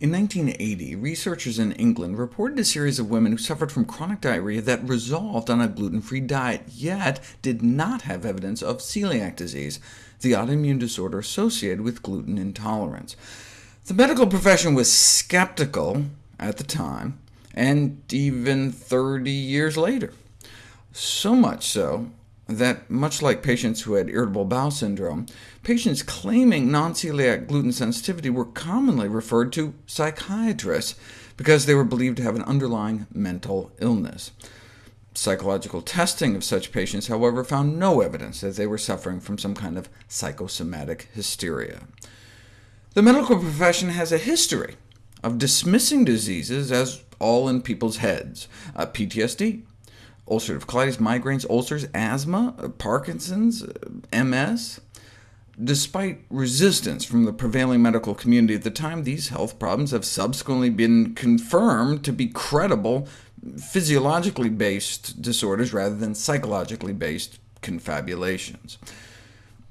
In 1980, researchers in England reported a series of women who suffered from chronic diarrhea that resolved on a gluten-free diet, yet did not have evidence of celiac disease, the autoimmune disorder associated with gluten intolerance. The medical profession was skeptical at the time, and even 30 years later. So much so that, much like patients who had irritable bowel syndrome, patients claiming non-celiac gluten sensitivity were commonly referred to psychiatrists because they were believed to have an underlying mental illness. Psychological testing of such patients, however, found no evidence that they were suffering from some kind of psychosomatic hysteria. The medical profession has a history of dismissing diseases as all in people's heads. Uh, PTSD, ulcerative colitis, migraines, ulcers, asthma, uh, Parkinson's, uh, MS. Despite resistance from the prevailing medical community at the time, these health problems have subsequently been confirmed to be credible, physiologically based disorders rather than psychologically based confabulations.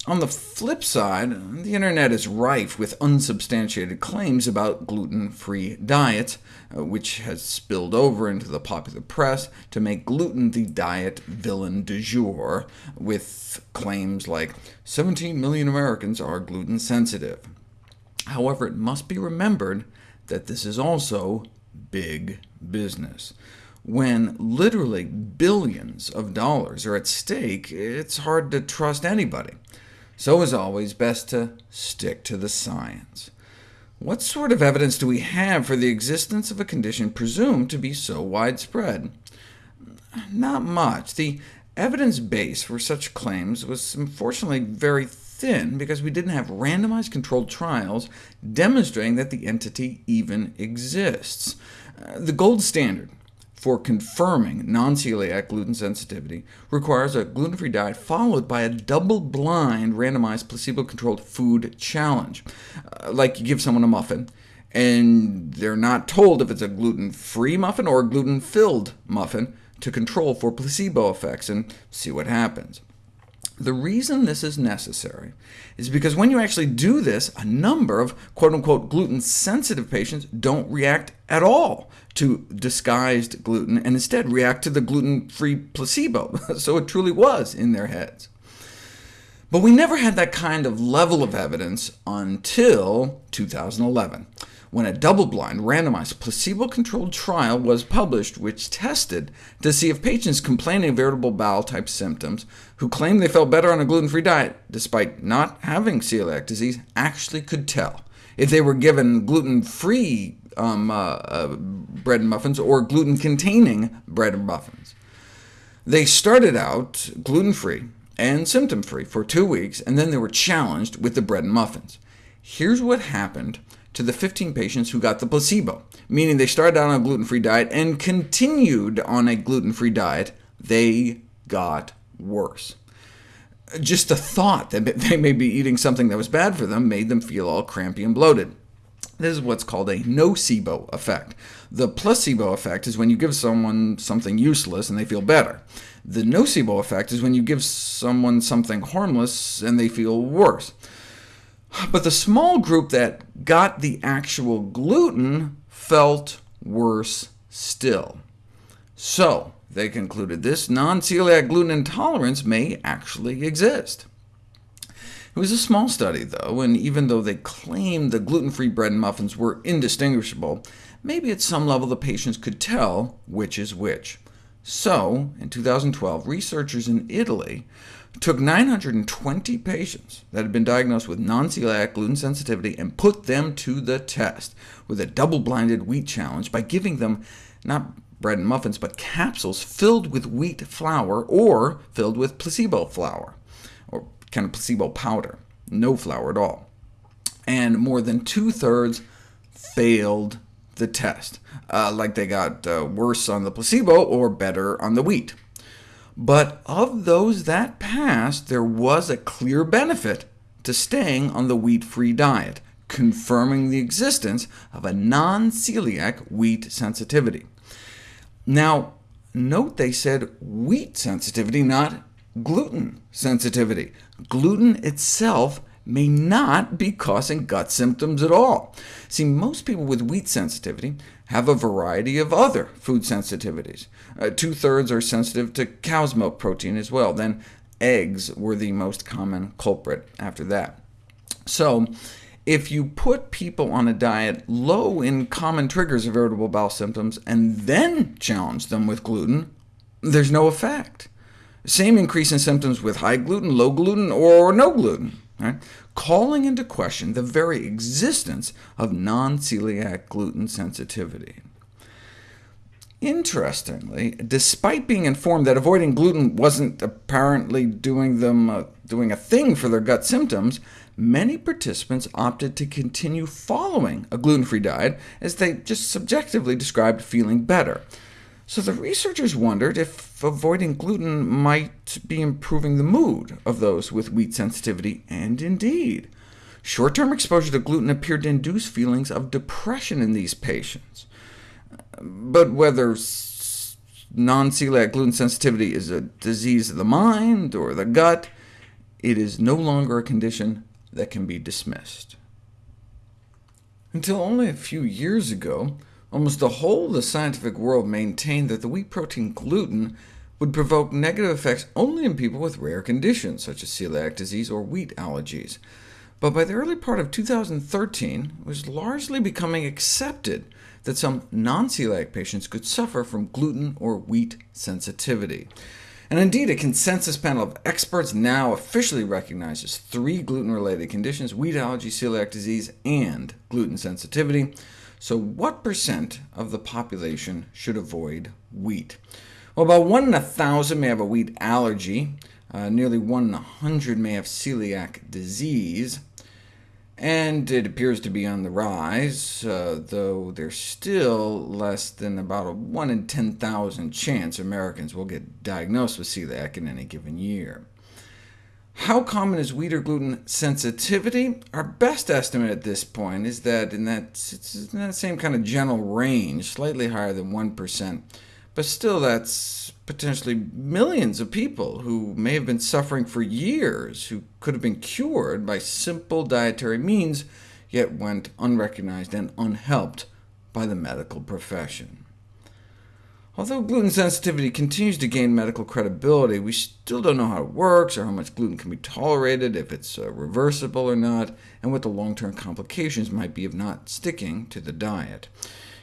On the flip side, the internet is rife with unsubstantiated claims about gluten-free diets, uh, which has spilled over into the popular press to make gluten the diet villain du jour, with claims like 17 million Americans are gluten-sensitive. However, it must be remembered that this is also big business. When literally billions of dollars are at stake, it's hard to trust anybody. So as always, best to stick to the science. What sort of evidence do we have for the existence of a condition presumed to be so widespread? Not much. The evidence base for such claims was unfortunately very thin, because we didn't have randomized controlled trials demonstrating that the entity even exists. Uh, the gold standard for confirming non-celiac gluten sensitivity requires a gluten-free diet followed by a double-blind, randomized, placebo-controlled food challenge. Uh, like you give someone a muffin, and they're not told if it's a gluten-free muffin or a gluten-filled muffin to control for placebo effects and see what happens. The reason this is necessary is because when you actually do this, a number of quote-unquote gluten-sensitive patients don't react at all to disguised gluten, and instead react to the gluten-free placebo, so it truly was in their heads. But we never had that kind of level of evidence until 2011 when a double-blind, randomized, placebo-controlled trial was published which tested to see if patients complaining of irritable bowel-type symptoms who claimed they felt better on a gluten-free diet, despite not having celiac disease, actually could tell if they were given gluten-free um, uh, uh, bread and muffins or gluten-containing bread and muffins. They started out gluten-free and symptom-free for two weeks, and then they were challenged with the bread and muffins. Here's what happened to the 15 patients who got the placebo, meaning they started out on a gluten-free diet and continued on a gluten-free diet. They got worse. Just the thought that they may be eating something that was bad for them made them feel all crampy and bloated. This is what's called a nocebo effect. The placebo effect is when you give someone something useless and they feel better. The nocebo effect is when you give someone something harmless and they feel worse. But the small group that got the actual gluten felt worse still. So they concluded this non-celiac gluten intolerance may actually exist. It was a small study, though, and even though they claimed the gluten-free bread and muffins were indistinguishable, maybe at some level the patients could tell which is which. So, in 2012, researchers in Italy took 920 patients that had been diagnosed with non-celiac gluten sensitivity and put them to the test with a double-blinded wheat challenge by giving them not bread and muffins, but capsules filled with wheat flour or filled with placebo flour, or kind of placebo powder, no flour at all. And more than two-thirds failed the test, uh, like they got uh, worse on the placebo or better on the wheat. But of those that passed, there was a clear benefit to staying on the wheat-free diet, confirming the existence of a non-celiac wheat sensitivity. Now, note they said wheat sensitivity, not gluten sensitivity. Gluten itself may not be causing gut symptoms at all. See, most people with wheat sensitivity have a variety of other food sensitivities. Uh, Two-thirds are sensitive to cow's milk protein as well. Then eggs were the most common culprit after that. So if you put people on a diet low in common triggers of irritable bowel symptoms, and then challenge them with gluten, there's no effect. Same increase in symptoms with high gluten, low gluten, or no gluten, right? calling into question the very existence of non-celiac gluten sensitivity. Interestingly, despite being informed that avoiding gluten wasn't apparently doing them uh, doing a thing for their gut symptoms, many participants opted to continue following a gluten-free diet, as they just subjectively described feeling better. So the researchers wondered if avoiding gluten might be improving the mood of those with wheat sensitivity, and indeed. Short-term exposure to gluten appeared to induce feelings of depression in these patients. But whether non-celiac gluten sensitivity is a disease of the mind or the gut, it is no longer a condition that can be dismissed. Until only a few years ago, almost the whole of the scientific world maintained that the wheat protein gluten would provoke negative effects only in people with rare conditions, such as celiac disease or wheat allergies. But by the early part of 2013, it was largely becoming accepted that some non-celiac patients could suffer from gluten or wheat sensitivity. And indeed, a consensus panel of experts now officially recognizes three gluten-related conditions— wheat allergy, celiac disease, and gluten sensitivity. So what percent of the population should avoid wheat? Well, about 1 in 1,000 may have a wheat allergy, uh, nearly 1 in 100 may have celiac disease, and it appears to be on the rise, uh, though there's still less than about a 1 in 10,000 chance Americans will get diagnosed with celiac in any given year. How common is wheat or gluten sensitivity? Our best estimate at this point is that in that, in that same kind of general range, slightly higher than 1%, but still that's potentially millions of people who may have been suffering for years, who could have been cured by simple dietary means, yet went unrecognized and unhelped by the medical profession. Although gluten sensitivity continues to gain medical credibility, we still don't know how it works, or how much gluten can be tolerated, if it's uh, reversible or not, and what the long-term complications might be of not sticking to the diet.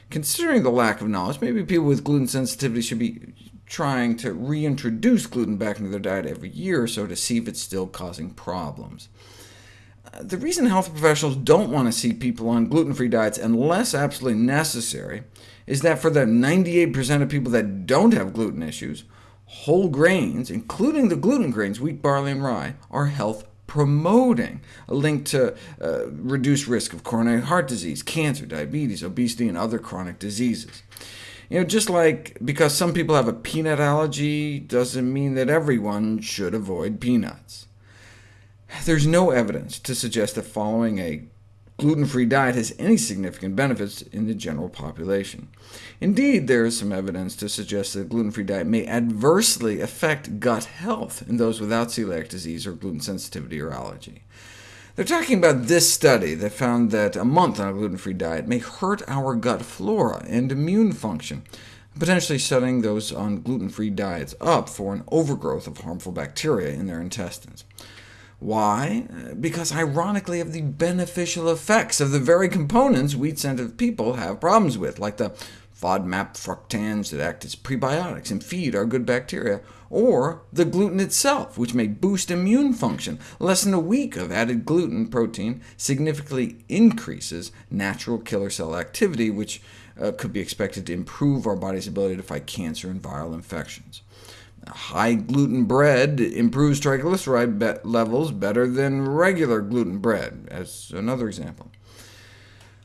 Considering the lack of knowledge, maybe people with gluten sensitivity should be trying to reintroduce gluten back into their diet every year or so to see if it's still causing problems. Uh, the reason health professionals don't want to see people on gluten-free diets unless absolutely necessary is that for the 98% of people that don't have gluten issues, whole grains, including the gluten grains, wheat, barley, and rye, are health promoting, a link to uh, reduced risk of coronary heart disease, cancer, diabetes, obesity, and other chronic diseases. You know, just like because some people have a peanut allergy doesn't mean that everyone should avoid peanuts. There's no evidence to suggest that following a gluten-free diet has any significant benefits in the general population. Indeed, there is some evidence to suggest that a gluten-free diet may adversely affect gut health in those without celiac disease or gluten sensitivity or allergy. They're talking about this study that found that a month on a gluten-free diet may hurt our gut flora and immune function, potentially setting those on gluten-free diets up for an overgrowth of harmful bacteria in their intestines. Why? Because ironically of the beneficial effects of the very components wheat-sensitive people have problems with, like the FODMAP fructans that act as prebiotics and feed our good bacteria, or the gluten itself, which may boost immune function. Less than a week of added gluten protein significantly increases natural killer cell activity, which uh, could be expected to improve our body's ability to fight cancer and viral infections. High gluten bread improves triglyceride be levels better than regular gluten bread, as another example.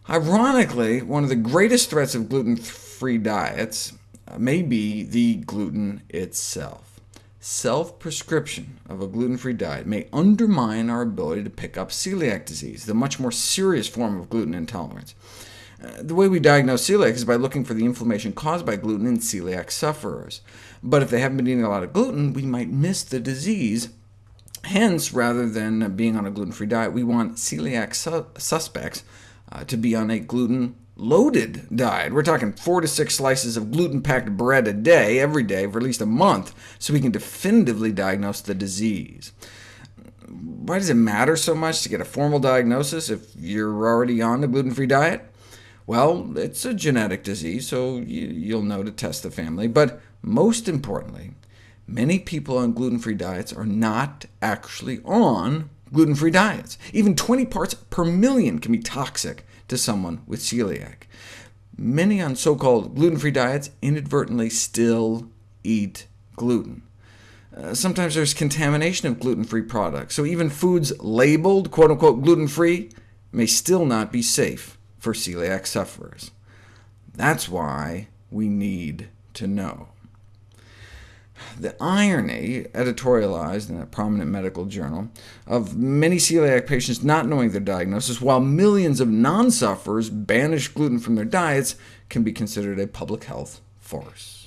Ironically, one of the greatest threats of gluten-free diets uh, may be the gluten itself. Self-prescription of a gluten-free diet may undermine our ability to pick up celiac disease, the much more serious form of gluten intolerance. The way we diagnose celiac is by looking for the inflammation caused by gluten in celiac sufferers. But if they haven't been eating a lot of gluten, we might miss the disease, Hence, rather than being on a gluten-free diet, we want celiac su suspects uh, to be on a gluten-loaded diet. We're talking four to six slices of gluten-packed bread a day, every day, for at least a month, so we can definitively diagnose the disease. Why does it matter so much to get a formal diagnosis if you're already on a gluten-free diet? Well, it's a genetic disease, so you'll know to test the family. But most importantly, many people on gluten-free diets are not actually on gluten-free diets. Even 20 parts per million can be toxic to someone with celiac. Many on so-called gluten-free diets inadvertently still eat gluten. Uh, sometimes there's contamination of gluten-free products, so even foods labeled quote-unquote gluten-free may still not be safe for celiac sufferers. That's why we need to know. The irony, editorialized in a prominent medical journal, of many celiac patients not knowing their diagnosis, while millions of non-sufferers banish gluten from their diets, can be considered a public health farce.